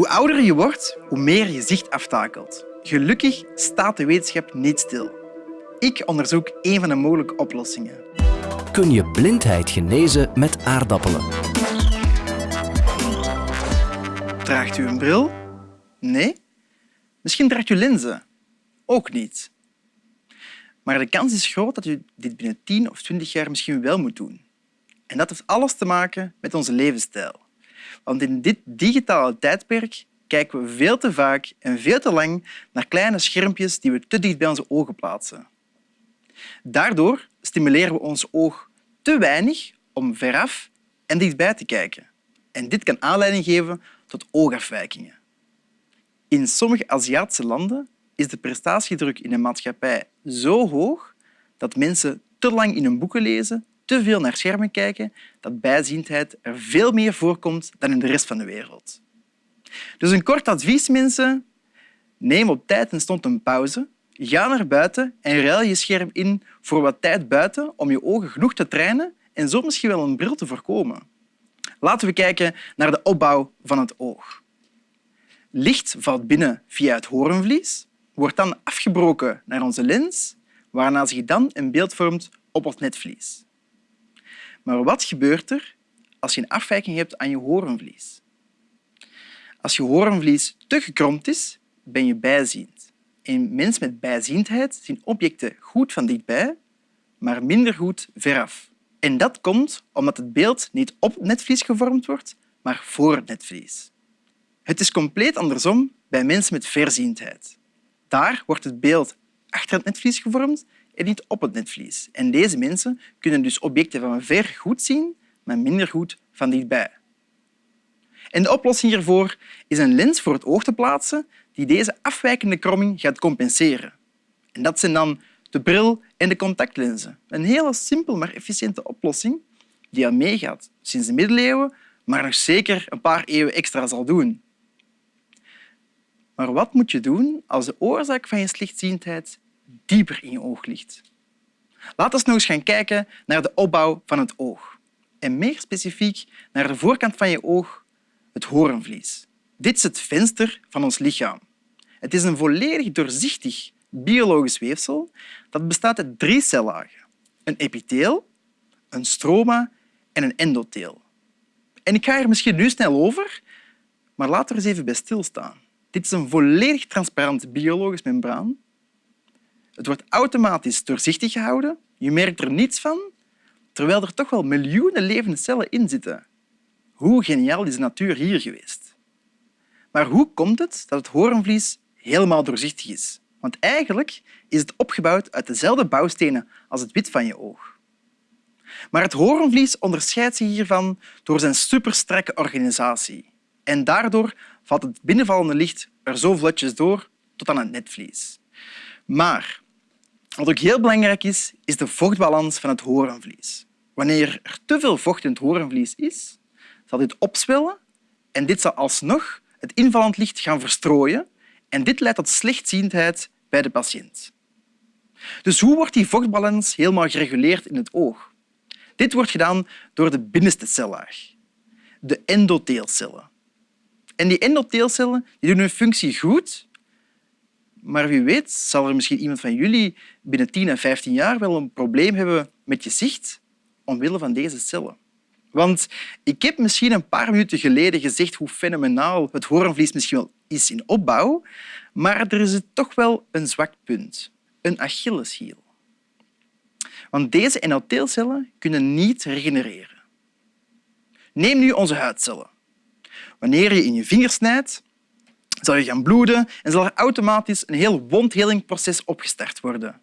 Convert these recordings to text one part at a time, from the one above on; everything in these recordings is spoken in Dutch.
Hoe ouder je wordt, hoe meer je zicht aftakelt. Gelukkig staat de wetenschap niet stil. Ik onderzoek een van de mogelijke oplossingen. Kun je blindheid genezen met aardappelen? Draagt u een bril? Nee? Misschien draagt u lenzen? Ook niet. Maar de kans is groot dat u dit binnen 10 of 20 jaar misschien wel moet doen. En dat heeft alles te maken met onze levensstijl. Want in dit digitale tijdperk kijken we veel te vaak en veel te lang naar kleine schermpjes die we te dicht bij onze ogen plaatsen. Daardoor stimuleren we ons oog te weinig om veraf en dichtbij te kijken. En dit kan aanleiding geven tot oogafwijkingen. In sommige Aziatische landen is de prestatiedruk in de maatschappij zo hoog dat mensen te lang in hun boeken lezen, te veel naar schermen kijken, dat bijziendheid er veel meer voorkomt dan in de rest van de wereld. Dus een kort advies, mensen. Neem op tijd en stond een pauze. Ga naar buiten en ruil je scherm in voor wat tijd buiten om je ogen genoeg te trainen en zo misschien wel een bril te voorkomen. Laten we kijken naar de opbouw van het oog. Licht valt binnen via het hoornvlies, wordt dan afgebroken naar onze lens, waarna zich dan een beeld vormt op het netvlies. Maar wat gebeurt er als je een afwijking hebt aan je hoornvlies? Als je hoornvlies te gekromd is, ben je bijziend. En mensen met bijziendheid zien objecten goed van dichtbij, maar minder goed veraf. En dat komt omdat het beeld niet op het netvlies gevormd wordt, maar voor het netvlies. Het is compleet andersom bij mensen met verziendheid. Daar wordt het beeld achter het netvlies gevormd en niet op het netvlies. En deze mensen kunnen dus objecten van ver goed zien, maar minder goed van dichtbij. En de oplossing hiervoor is een lens voor het oog te plaatsen die deze afwijkende kromming gaat compenseren. En dat zijn dan de bril en de contactlenzen. Een hele simpel maar efficiënte oplossing die al meegaat sinds de middeleeuwen, maar nog zeker een paar eeuwen extra zal doen. Maar wat moet je doen als de oorzaak van je slechtziendheid dieper in je oog ligt? Laten we nog eens gaan kijken naar de opbouw van het oog. En meer specifiek naar de voorkant van je oog, het hoornvlies. Dit is het venster van ons lichaam. Het is een volledig doorzichtig biologisch weefsel dat bestaat uit drie cellagen. Een epitheel, een stroma en een endotheel. En ik ga er misschien nu snel over, maar laten we eens even bij stilstaan. Dit is een volledig transparant biologisch membraan. Het wordt automatisch doorzichtig gehouden. Je merkt er niets van, terwijl er toch wel miljoenen levende cellen in zitten. Hoe geniaal is de natuur hier geweest? Maar hoe komt het dat het hoornvlies helemaal doorzichtig is? Want eigenlijk is het opgebouwd uit dezelfde bouwstenen als het wit van je oog. Maar het hoornvlies onderscheidt zich hiervan door zijn superstrakke organisatie. En daardoor valt het binnenvallende licht er zo vlotjes door tot aan het netvlies. Maar wat ook heel belangrijk is, is de vochtbalans van het hoornvlies. Wanneer er te veel vocht in het hoornvlies is, zal dit opzwellen en dit zal alsnog het invallend licht gaan verstrooien en dit leidt tot slechtziendheid bij de patiënt. Dus hoe wordt die vochtbalans helemaal gereguleerd in het oog? Dit wordt gedaan door de binnenste cellaag, de endotheelcellen. En die endotheelcellen die doen hun functie goed, maar wie weet zal er misschien iemand van jullie binnen 10 en 15 jaar wel een probleem hebben met je zicht omwille van deze cellen. Want ik heb misschien een paar minuten geleden gezegd hoe fenomenaal het hoornvlies misschien wel is in opbouw, maar er is toch wel een zwak punt, een Achilleshiel. Want deze endotheelcellen kunnen niet regenereren. Neem nu onze huidcellen. Wanneer je in je vinger snijdt, zal je gaan bloeden en zal er automatisch een heel wondhelingproces opgestart worden.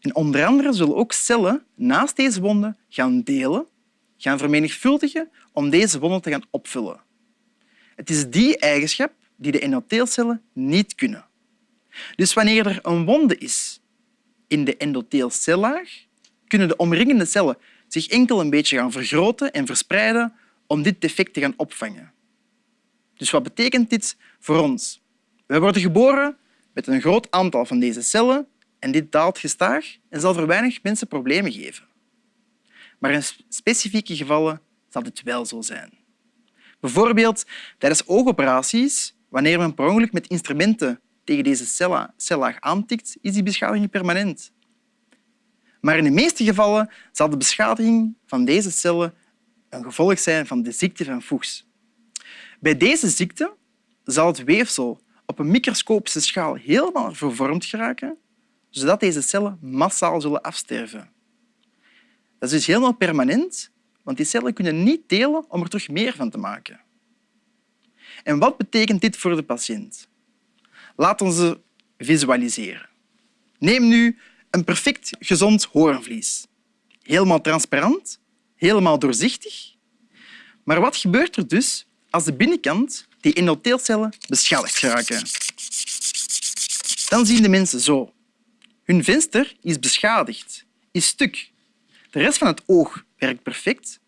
En onder andere zullen ook cellen naast deze wonden gaan delen, gaan vermenigvuldigen om deze wonden te gaan opvullen. Het is die eigenschap die de endotheelcellen niet kunnen. Dus wanneer er een wonde is in de endotheelcellaag, kunnen de omringende cellen zich enkel een beetje gaan vergroten en verspreiden om dit defect te gaan opvangen. Dus wat betekent dit voor ons? We worden geboren met een groot aantal van deze cellen en dit daalt gestaag en zal voor weinig mensen problemen geven. Maar in specifieke gevallen zal dit wel zo zijn. Bijvoorbeeld tijdens oogoperaties, wanneer men per ongeluk met instrumenten tegen deze cella- cellaag aantikt, is die beschadiging permanent. Maar in de meeste gevallen zal de beschadiging van deze cellen een gevolg zijn van de ziekte van Fuchs. Bij deze ziekte zal het weefsel op een microscopische schaal helemaal vervormd geraken, zodat deze cellen massaal zullen afsterven. Dat is dus helemaal permanent, want die cellen kunnen niet delen om er terug meer van te maken. En wat betekent dit voor de patiënt? Laten we ze visualiseren. Neem nu een perfect gezond hoornvlies. Helemaal transparant, helemaal doorzichtig. Maar wat gebeurt er dus als de binnenkant, die endotheelcellen, beschadigd geraken? Dan zien de mensen zo. Hun venster is beschadigd, is stuk. De rest van het oog werkt perfect.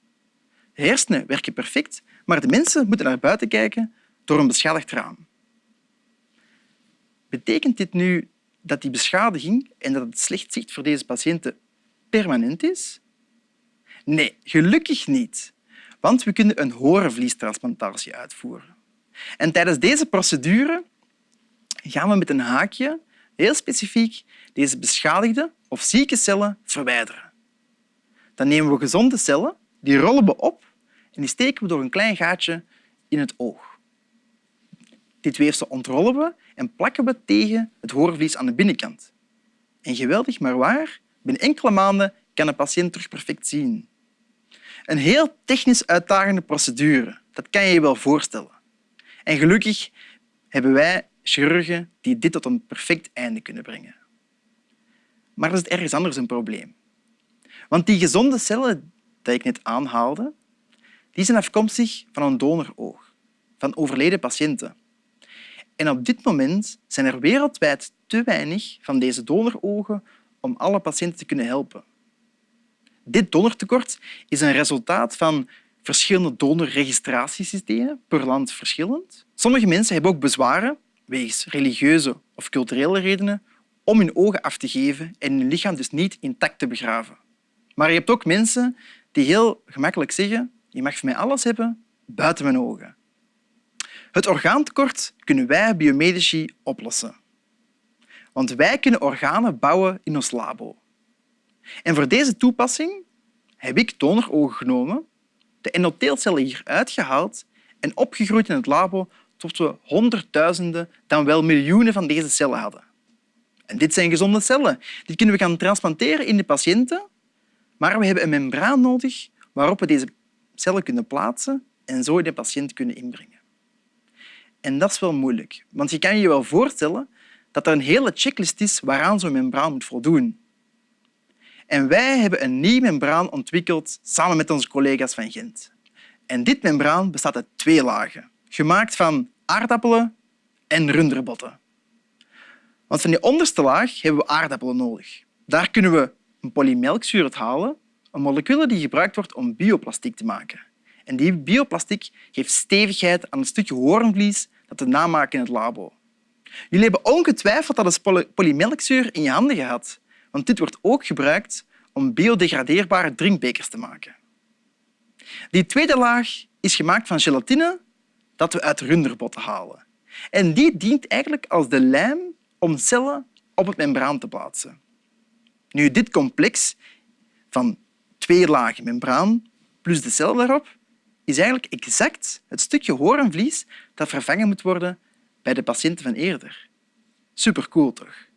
De hersenen werken perfect, maar de mensen moeten naar buiten kijken door een beschadigd raam. Betekent dit nu dat die beschadiging en dat het slecht zicht voor deze patiënten permanent is? Nee, gelukkig niet, want we kunnen een horenvliestransplantatie uitvoeren. En tijdens deze procedure gaan we met een haakje heel specifiek deze beschadigde of zieke cellen verwijderen. Dan nemen we gezonde cellen, die rollen we op en die steken we door een klein gaatje in het oog. Dit weefsel ontrollen we en plakken we tegen het hoorvlies aan de binnenkant. En geweldig maar waar, binnen enkele maanden kan de patiënt terug perfect zien. Een heel technisch uitdagende procedure, dat kan je je wel voorstellen. En gelukkig hebben wij chirurgen die dit tot een perfect einde kunnen brengen. Maar er is ergens anders een probleem. Want die gezonde cellen die ik net aanhaalde, die zijn afkomstig van een donoroog, van overleden patiënten. En op dit moment zijn er wereldwijd te weinig van deze donorogen om alle patiënten te kunnen helpen. Dit donortekort is een resultaat van verschillende donorregistratiesystemen, per land verschillend. Sommige mensen hebben ook bezwaren, wegens religieuze of culturele redenen, om hun ogen af te geven en hun lichaam dus niet intact te begraven. Maar je hebt ook mensen die heel gemakkelijk zeggen je mag van mij alles hebben, buiten mijn ogen. Het orgaantekort kunnen wij biomedici oplossen. Want wij kunnen organen bouwen in ons labo. En voor deze toepassing heb ik donorogen genomen, de endotheelcellen hier uitgehaald en opgegroeid in het labo tot we honderdduizenden, dan wel miljoenen van deze cellen hadden. En dit zijn gezonde cellen. Die kunnen we gaan transplanteren in de patiënten, maar we hebben een membraan nodig waarop we deze cellen kunnen plaatsen en zo in de patiënt kunnen inbrengen. En dat is wel moeilijk, want je kan je wel voorstellen dat er een hele checklist is waaraan zo'n membraan moet voldoen. En wij hebben een nieuw membraan ontwikkeld samen met onze collega's van Gent. En dit membraan bestaat uit twee lagen, gemaakt van aardappelen en runderbotten. Want van die onderste laag hebben we aardappelen nodig. Daar kunnen we een polymelkzuur uit halen, een molecuul die gebruikt wordt om bioplastiek te maken. En die bioplastiek geeft stevigheid aan het stukje hoornvlies dat we namaken in het labo. Jullie hebben ongetwijfeld dat eens polymelkzuur in je handen gehad, want dit wordt ook gebruikt om biodegradeerbare drinkbekers te maken. Die tweede laag is gemaakt van gelatine dat we uit runderbotten halen. En die dient eigenlijk als de lijm om cellen op het membraan te plaatsen. Nu, dit complex van twee lagen membraan plus de cel daarop is eigenlijk exact het stukje hoornvlies dat vervangen moet worden bij de patiënten van eerder. Supercool, toch?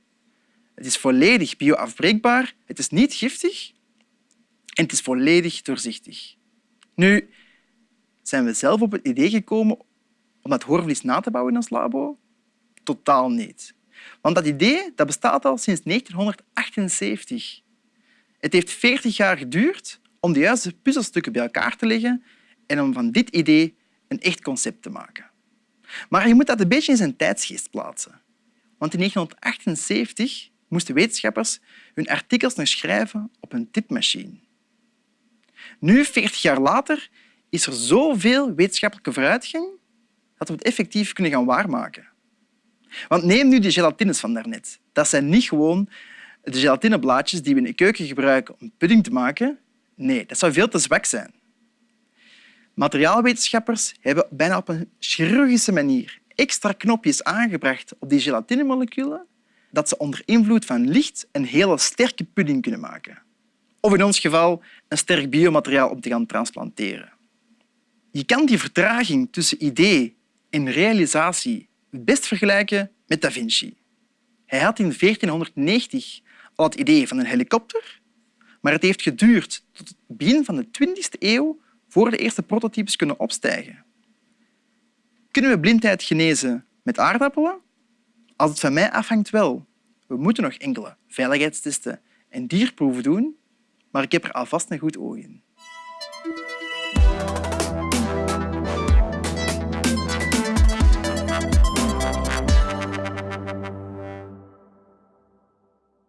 Het is volledig bioafbreekbaar, het is niet giftig en het is volledig doorzichtig. Nu, zijn we zelf op het idee gekomen om dat hoorvlies na te bouwen in ons labo? Totaal niet. Want dat idee dat bestaat al sinds 1978. Het heeft 40 jaar geduurd om de juiste puzzelstukken bij elkaar te leggen en om van dit idee een echt concept te maken. Maar je moet dat een beetje in zijn tijdsgeest plaatsen. Want in 1978 moesten wetenschappers hun artikels nog schrijven op een tipmachine. Nu, 40 jaar later, is er zoveel wetenschappelijke vooruitgang dat we het effectief kunnen gaan waarmaken. Want neem nu die gelatines van daarnet. Dat zijn niet gewoon de gelatineblaadjes die we in de keuken gebruiken om pudding te maken. Nee, dat zou veel te zwak zijn. Materiaalwetenschappers hebben bijna op een chirurgische manier extra knopjes aangebracht op die gelatinemoleculen dat ze onder invloed van licht een hele sterke pudding kunnen maken. Of in ons geval een sterk biomateriaal om te gaan transplanteren. Je kan die vertraging tussen idee en realisatie best vergelijken met Da Vinci. Hij had in 1490 al het idee van een helikopter, maar het heeft geduurd tot het begin van de 20e eeuw voor de eerste prototypes kunnen opstijgen. Kunnen we blindheid genezen met aardappelen? Als het van mij afhangt wel. We moeten nog enkele veiligheidstesten en dierproeven doen, maar ik heb er alvast een goed oog in.